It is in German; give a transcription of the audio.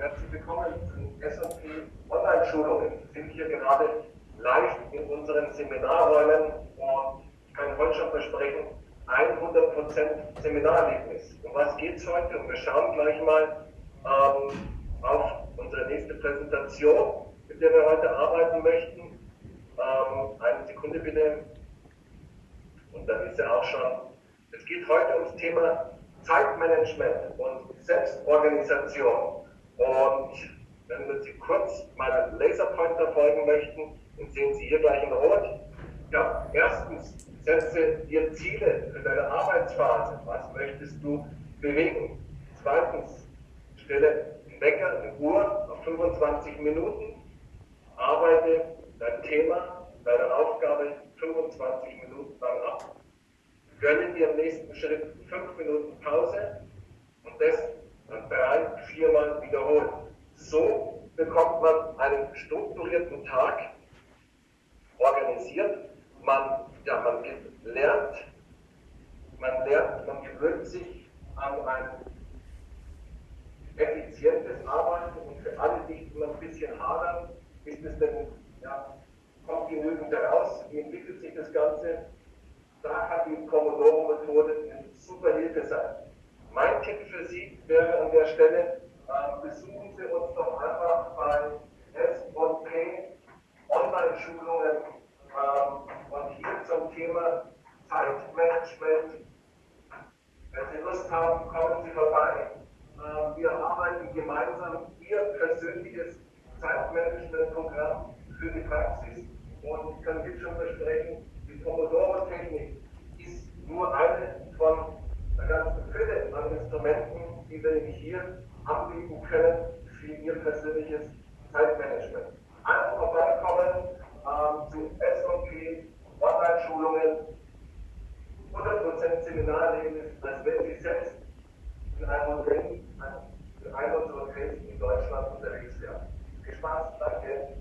herzlich willkommen zu S&P Online-Schulungen. Wir sind hier gerade live in unseren Seminarräumen und ich kann heute schon versprechen, 100% Seminarerlebnis. Um was geht es heute? Und wir schauen gleich mal ähm, auf unsere nächste Präsentation, mit der wir heute arbeiten möchten. Ähm, eine Sekunde bitte. Und dann ist er auch schon. Es geht heute ums Thema Zeitmanagement und Selbstorganisation. Und wenn Sie kurz meinen Laserpointer folgen möchten, dann sehen Sie hier gleich in Rot. Ja, erstens, setze dir Ziele für deine Arbeitsphase. Was möchtest du bewegen? Zweitens, stelle einen Wecker, eine Uhr auf 25 Minuten. Arbeite dein Thema, deine Aufgabe 25 Minuten lang ab. Gönne dir im nächsten Schritt 5 Minuten Pause und das dann drei, viermal wiederholen. So bekommt man einen strukturierten Tag organisiert. Man, ja, man lernt, man lernt, man gewöhnt sich an ein effizientes Arbeiten und für alle, die immer ein bisschen hadern, ist es denn, ja, kommt genügend heraus, wie entwickelt sich das Ganze? Da kann die Pomodoro-Methode eine super Hilfe sein. Mein Tipp für Sie wäre an der Stelle, äh, besuchen Sie uns doch einfach bei S&P Online-Schulungen ähm, und hier zum Thema Zeitmanagement. Wenn Sie Lust haben, kommen Sie vorbei. Äh, wir arbeiten gemeinsam Ihr persönliches Zeitmanagement-Programm für die Praxis und ich kann jetzt schon versprechen, die Pomodoro-Technik ist nur eine von Fülle an Instrumenten, die wir Ihnen hier anbieten können für Ihr persönliches Zeitmanagement. Einfach vorbeikommen ähm, zu SOP, Online-Schulungen, 100% Seminarleben, als wenn Sie selbst in einem Ring, in einem unserer Grenzen in Deutschland unterwegs wären. Viel Spaß, danke.